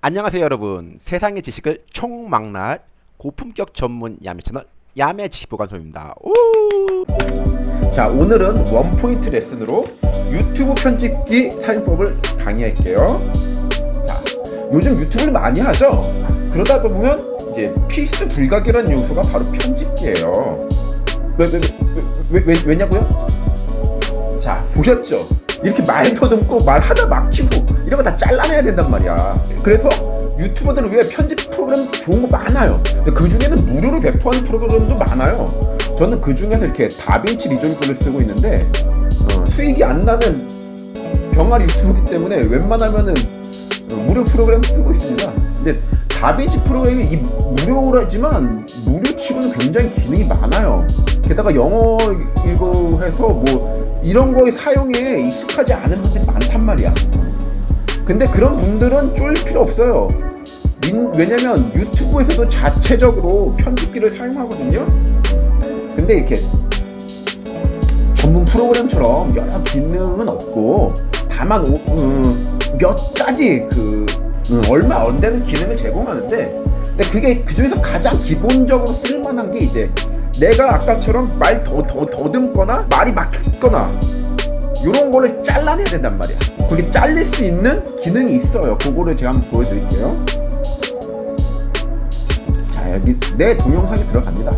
안녕하세요 여러분. 세상의 지식을 총망라할 고품격 전문 야매 채널 야매 지식보관소입니다. 오! 자 오늘은 원포인트 레슨으로 유튜브 편집기 사용법을 강의할게요. 자 요즘 유튜브를 많이 하죠? 그러다 보면 이제 필수 불가결한 요소가 바로 편집기예요. 왜, 왜, 왜, 왜, 왜, 냐고요? 자 보셨죠? 이렇게 말 더듬고 말하다 막히고 이런 거 다 잘라내야 된단 말이야. 그래서 유튜버들은 왜 편집 프로그램 좋은 거 많아요? 근데 그 중에는 무료로 배포하는 프로그램도 많아요. 저는 그 중에서 이렇게 다빈치 리졸 거를 쓰고 있는데 어, 수익이 안 나는 병아리 유튜브이기 때문에 웬만하면은 어, 무료 프로그램 쓰고 있습니다. 근데 다빈치 프로그램이 이 무료라지만 무료치고는 굉장히 기능이 많아요. 게다가 영어 이거 해서 뭐 이런 거에 사용에 익숙하지 않은 분들이 많단 말이야 근데 그런 분들은 쫄 필요 없어요. 왜냐면 유튜브에서도 자체적으로 편집기를 사용하거든요. 근데 이렇게 전문 프로그램처럼 여러 기능은 없고 다만 오, 음, 몇 가지 그 음, 얼마 안 되는 기능을 제공하는데 근데 그게 그 중에서 가장 기본적으로 쓸만한 게 이제 내가 아까처럼 말 더 더 더듬거나 말이 막혔거나 이런 거를 잘라내야 된단 말이야. 그게 잘릴 수 있는 기능이 있어요. 그거를 제가 한번 보여드릴게요. 자 여기 내 동영상에 들어갑니다.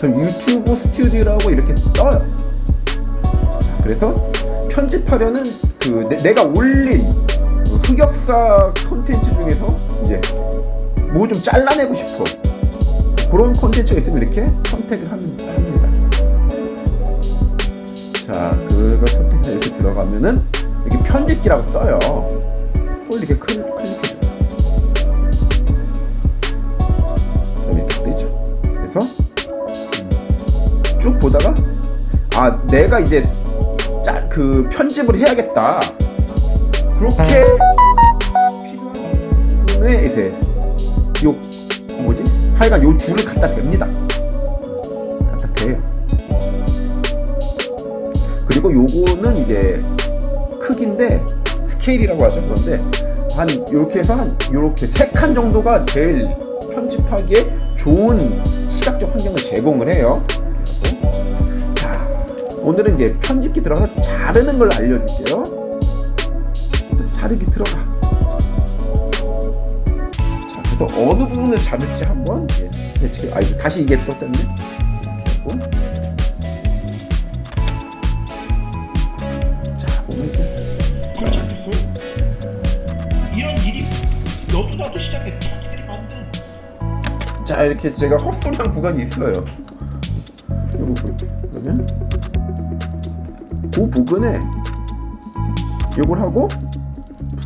그럼 유튜브 스튜디오라고 이렇게 떠요. 자, 그래서 편집하려는 그 내, 내가 올린 그 흑역사 콘텐츠 중에서 이제 뭐 좀 잘라내고 싶어. 그런 콘텐츠가 있으면 이렇게 선택을 합니다 들어가면은 여기 편집기라고 떠요. 그걸 이렇게 클, 클릭해줘요. 이렇게 뜨죠? 그래서 쭉 보다가 아 내가 이제 짜, 그 편집을 해야겠다. 그렇게 필요한 부분에 이제 요 뭐지? 하여간 요 줄을 갖다 댑니다 그리고 요거는 이제 크기인데 스케일이라고 하죠 그런데 한 이렇게 해서 한 이렇게 세 칸 정도가 제일 편집하기에 좋은 시각적 환경을 제공을 해요. 자 오늘은 이제 편집기 들어가서 자르는 걸 알려줄게요. 자르기 들어가. 자 그래서 어느 부분을 자를지 한번 예, 아 다시 이게 이 나도 시작해 자기들이 만든. 자 이렇게 제가 헛소리한 구간이 있어요. 요거 그러면 그 부분에 요걸 하고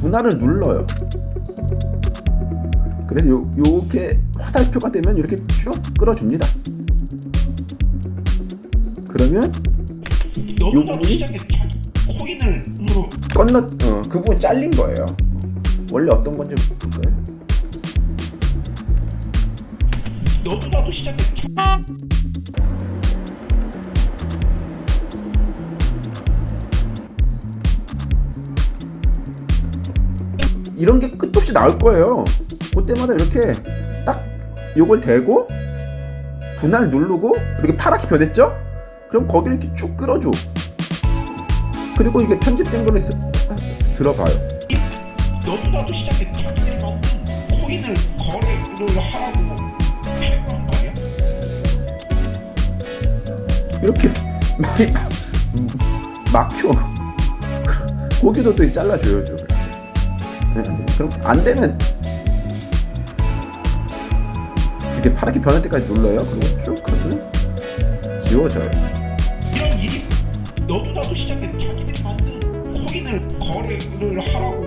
분할을 눌러요. 그래서 요, 요렇게 화살표가 되면 이렇게 쭉 끌어줍니다. 그러면 시작해 자기 코인을 건너 어, 그 부분 잘린 거예요. 원래 어떤 건지 볼까요? 너도 나도 시작해. 자- 이런 게 끝없이 나올 거예요. 그때마다 이렇게 딱 요걸 대고 분할 누르고 이렇게 파랗게 변했죠? 그럼 거기를 이렇게 쭉 끌어줘. 그리고 이게 편집된 거를 들어봐요. 너도 나도 만든 코인을 거래를 하라고 이렇게 막혀. 거기도 또 잘라줘요 좀. 네, 그럼 안 되면 이렇게 파랗게 변할 때까지 눌러요. 그리고 쭉 하면 지워져요. 이런 일이 너도 나도 시작해 자기들이 만든 코인을 거래를 하라고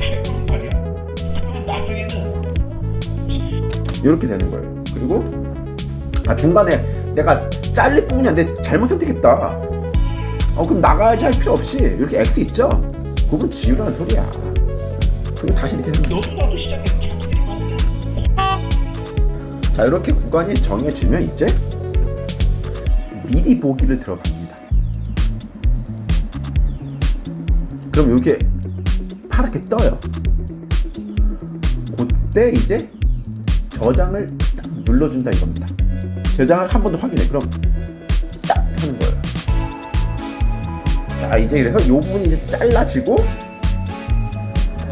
할 거란 말이야. 그러면 나중에는 이렇게 되는 거예요 그리고 아 중간에 내가 잘릴 부분이 안돼. 잘못 선택했다. 어 그럼 나가야지 할 필요 없이 이렇게 X 있죠? 그건 지우라는 소리야. 그리고 다시 이렇게 너도 만든 자 이렇게 구간이 정해지면 이제 미리 보기를 들어갑니다. 그럼 이렇게 파랗게 떠요. 이때 이제 저장을 딱 눌러준다 이겁니다. 저장을 한 번 더 확인해. 그럼 딱 하는 거예요. 자 이제 그래서 이 부분이 이제 잘라지고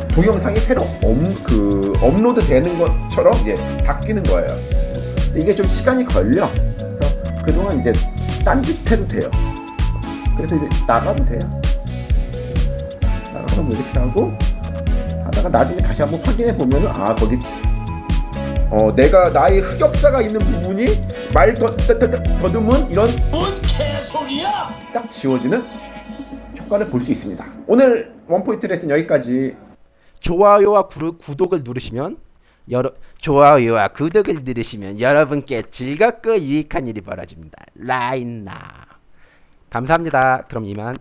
동영상이 새로 업, 그 업로드 되는 것처럼 이제 바뀌는 거예요. 이게 좀 시간이 걸려. 그래서 그동안 이제 딴짓해도 돼요. 그래서 이제 나가도 돼요. 나가서 뭐 이렇게 하고 하다가 나중에 다시 한번 확인해 보면은 아 거기 어 내가 나의 흑역사가 있는 부분이 말 더, 더, 더, 더듬은 이런 뭔 개소리야? 딱 지워지는 효과를 볼 수 있습니다. 오늘 원포인트 레슨 여기까지 좋아요와 구, 구독을 누르시면 여러 좋아요와 구독을 누르시면 여러분께 즐겁고 유익한 일이 벌어집니다. 라인나 감사합니다. 그럼 이만